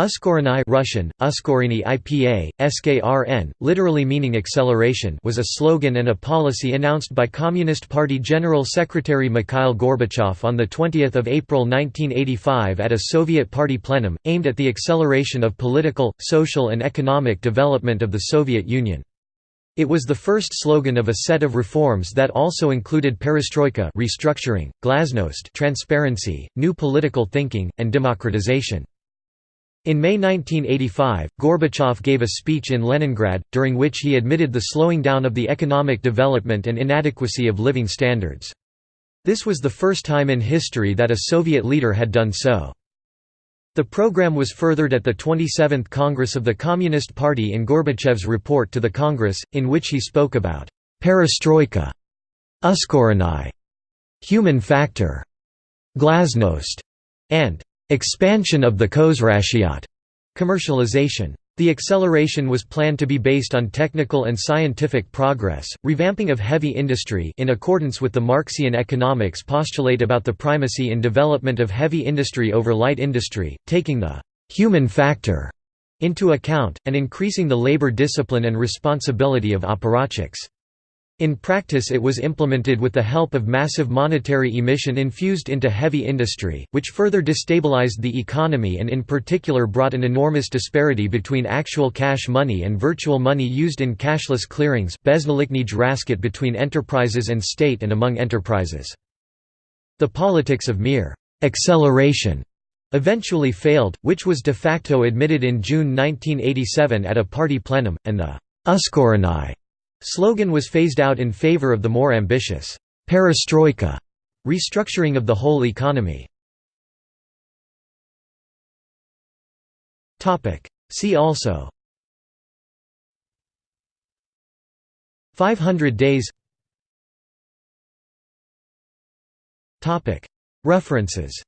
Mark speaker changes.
Speaker 1: Uskoreniye Russian, Uskorini IPA, SKRN, literally meaning acceleration was a slogan and a policy announced by Communist Party General Secretary Mikhail Gorbachev on 20 April 1985 at a Soviet Party plenum, aimed at the acceleration of political, social and economic development of the Soviet Union. It was the first slogan of a set of reforms that also included perestroika restructuring, glasnost transparency, new political thinking, and democratization. In May 1985, Gorbachev gave a speech in Leningrad, during which he admitted the slowing down of the economic development and inadequacy of living standards. This was the first time in history that a Soviet leader had done so. The program was furthered at the 27th Congress of the Communist Party in Gorbachev's report to the Congress, in which he spoke about «perestroika», «uskoreniye», «human factor», «glasnost», and Expansion of the Khozraschyot commercialization. The acceleration was planned to be based on technical and scientific progress, revamping of heavy industry in accordance with the Marxian economics postulate about the primacy in development of heavy industry over light industry, taking the «human factor» into account, and increasing the labor discipline and responsibility of apparatchiks. In practice it was implemented with the help of massive monetary emission infused into heavy industry, which further destabilized the economy and in particular brought an enormous disparity between actual cash money and virtual money used in cashless clearings between enterprises and state and among enterprises. The politics of mere «acceleration» eventually failed, which was de facto admitted in June 1987 at a party plenum, and the «Uskoreniye» Slogan was phased out in favor of the more ambitious perestroika restructuring of the whole economy. See also 500 days References